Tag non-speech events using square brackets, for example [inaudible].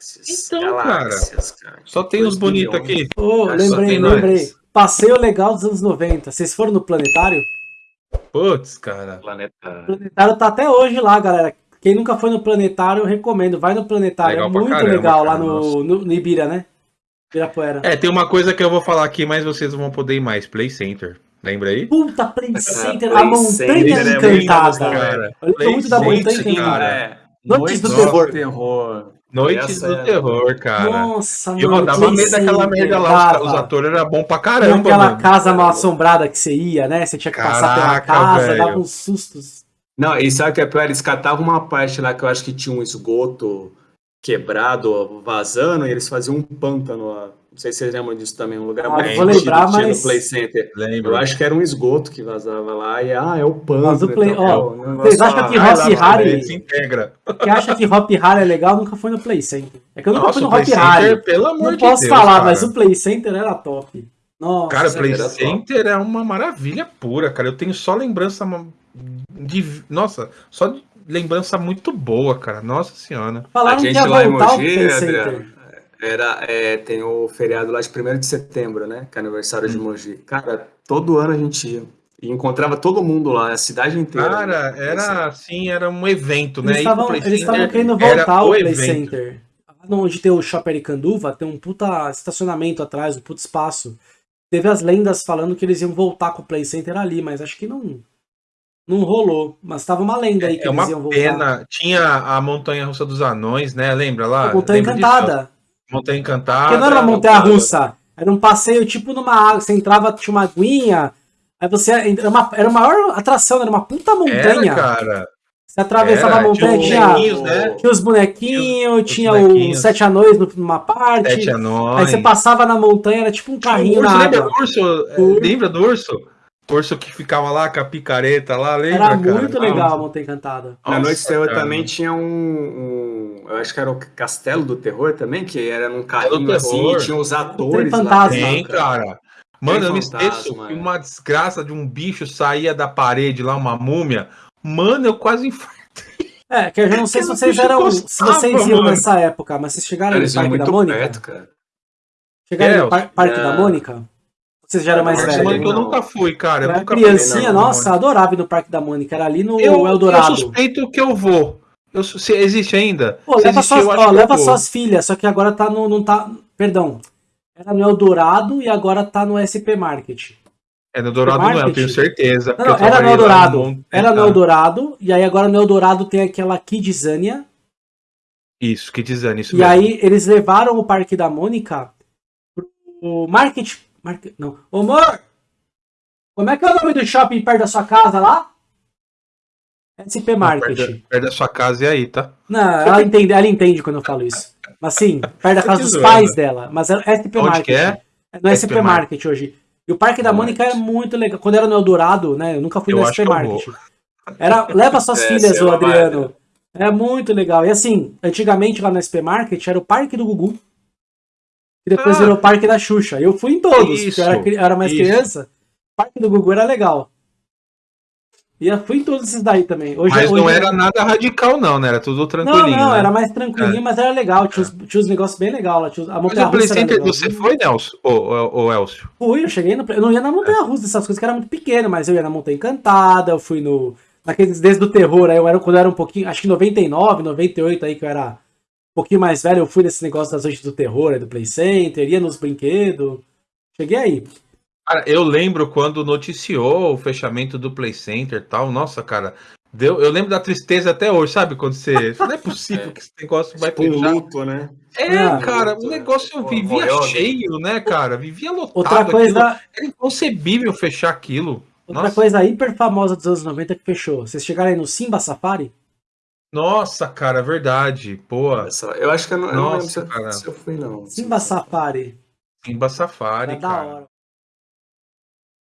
Galáxias. Então, Galáxias, cara. Só tem os bonitos aqui. Só lembrei, lembrei. Passeio legal dos anos 90. Vocês foram no Planetário? Putz, cara. O Planeta. Planetário tá até hoje lá, galera. Quem nunca foi no Planetário, eu recomendo. Vai no Planetário. Legal é muito caramba, legal lá cara, no, nossa. no, no Ibira, né? Ibirapuera. É, tem uma coisa que eu vou falar aqui, mas vocês vão poder ir mais. Play Center. Lembra aí? Puta, Play Center, Play a montanha Center é muito encantada. cara. Eu lembro Play muito da montanha Center, encantada. cara. É. Noites do Terror. terror. Noites do é- Terror, cara. Nossa, E eu mano, dava medo daquela merda lá. Os, atores eram bons pra caramba, aquela mano. casa mal assombrada que você ia, né? Você tinha que passar pela Caraca, casa, velho. dava uns sustos. Não, e sabe o que é pior? Eles catavam uma parte lá que eu acho que tinha um esgoto quebrado, vazando, e eles faziam um pântano lá. Não sei se vocês lembram disso também, um lugar Ah, muito eu vou lembrar, que tinha mas- no Play Center. Lembro. Eu acho que era um esgoto que vazava lá, e ah, é o pântano. Mas o Play- então, ó, é o vocês acham que Se integra. Quem acha que Hop Harry é legal nunca foi no Play Center. É que eu nunca Nossa, fui no Hop Harry. Center, pelo amor Não de posso Deus, falar, cara. mas o Play Center era top. Nossa. Cara, o Play era top. Center é uma maravilha pura, cara. Eu tenho só lembrança de. Nossa, só de lembrança muito boa, cara. Nossa senhora. A Falaram que gente ia lá em voltar o Mogi, Adriano, Center. era, é, tem o feriado lá de 1 de setembro, né? Que é aniversário Hum. de Mogi. Cara, todo ano a gente ia. E encontrava todo mundo lá, a cidade inteira. Cara, né? era assim, era um evento, né? Eles estavam Play eles estavam Center querendo voltar ao o Play evento. Center. Lá onde tem o Shopping Aricanduva, tem um puta estacionamento atrás, um puta espaço. Teve as lendas falando que eles iam voltar com o Play Center ali, mas acho que não não rolou. Mas tava uma lenda aí que É eles uma iam voltar. pena. Tinha a Montanha Russa dos Anões, né? Lembra lá? A Montanha Lembra disso? Encantada. Montanha Encantada. Porque não era uma montanha russa. Era um passeio tipo numa água. Você entrava, tinha uma aguinha. Aí você. Era, uma, era a maior atração, era uma puta montanha. Era, cara. Você atravessava Era, a montanha, tinha tinha, os bonequinhos, né? tinha os bonequinhos, os tinha os sete anões numa parte. Sete Aí anões. você passava na montanha, era tipo um Tinha carrinho urso, na lembra água. do urso? É, Urso. Lembra do urso? O urso que ficava lá com a picareta lá, lembra, Era cara? muito legal a Montanha Encantada. Na Nossa, Noite cara. também tinha um, um- Eu acho que era o Castelo do Terror também, que era num carrinho assim, e tinha os atores. Tem lá Tem, cara. Mano, eu me esqueço que é. uma desgraça de um bicho saía da parede lá, uma múmia. Mano, eu quase infartei. É, que eu já não sei [laughs] se vocês eram. Se encostava, vocês iam mano. nessa época, mas vocês chegaram Eles no Parque da Mônica? perto, cara. Chegaram É, no par Parque da é. Mônica? Vocês já eram mais velhos? Eu não. nunca fui, cara. Eu Eu nunca criancinha, não, nossa, adorava ir no Parque da Mônica. Era ali no Eu, eu Eldorado. suspeito que eu vou. Eu, se existe ainda? Pô, se leva, suas, eu ó, eu leva suas filhas, só que agora tá no. Não tá, perdão. Era no Eldorado e agora tá no SP Market. É no Dourado não eu tenho certeza. Não, não, eu era no Eldorado. monte- Era no Ah, Eldorado, e aí agora no Eldorado tem aquela Kidzania. Isso, dizendo isso E mesmo. aí eles levaram o Parque da Mônica pro Market. Market não. Ô, amor! Como é que é o nome do shopping perto da sua casa lá? SP Market. Perto, da- perto da sua casa e aí, tá? Não, ela entende, ela entende quando eu falo isso. Mas sim, [laughs] perto da casa dos zoando. pais dela. Mas é SP Onde Market. que é? No SP, SP Market hoje. E o Parque da Mônica é muito legal. Quando era no Eldorado, né? Eu nunca fui Eu no SP Market. Era, leva [laughs] suas É, filhas, lá, Adriano. É muito legal. E assim, antigamente lá no SP Market era o Parque do Gugu. E depois Ah. virou o Parque da Xuxa. Eu fui em todos, Isso, porque eu era, era mais isso. criança. O Parque do Gugu era legal. E eu fui em todos esses daí também. Hoje, Mas hoje não era nada radical, não, né? Era tudo Não, tranquilinho. não, né? era mais tranquilinho, mas era legal. Tinha, os, tinha os negócios bem legais lá. Tinha a Mas montanha o Play Center legal. você foi, Nelson? Ô, Elcio? Fui, eu cheguei no. Eu não ia na Montanha Russa, essas coisas que era muito pequeno, mas eu ia na Montanha Encantada, eu fui no. Naqueles desde do terror, aí eu era quando eu era um pouquinho. Acho que 99, 98 aí que eu era pouquinho mais velho, eu fui nesse negócio das noites do terror, do Play Center, ia nos brinquedos. Cheguei aí. Cara, eu lembro quando noticiou o fechamento do Play Center e tal. Nossa, cara. Deu, eu lembro da tristeza até hoje, sabe? Quando você. [laughs] Não é possível que esse negócio vai Tipo fechar. luto, né? É, Ah, cara, luto, o negócio Pô, vivia né? cheio, né, cara? Vivia lotado. Outra aquilo. coisa, Era inconcebível fechar aquilo. outra Nossa, coisa hiper famosa dos anos 90 que fechou. Vocês chegaram aí no Simba Safari? Nossa, cara, verdade. Pô, Essa- Eu acho que eu não, eu não lembro se eu, cara. se eu fui, não. Simba Safari. Simba Safari, Era da cara. hora.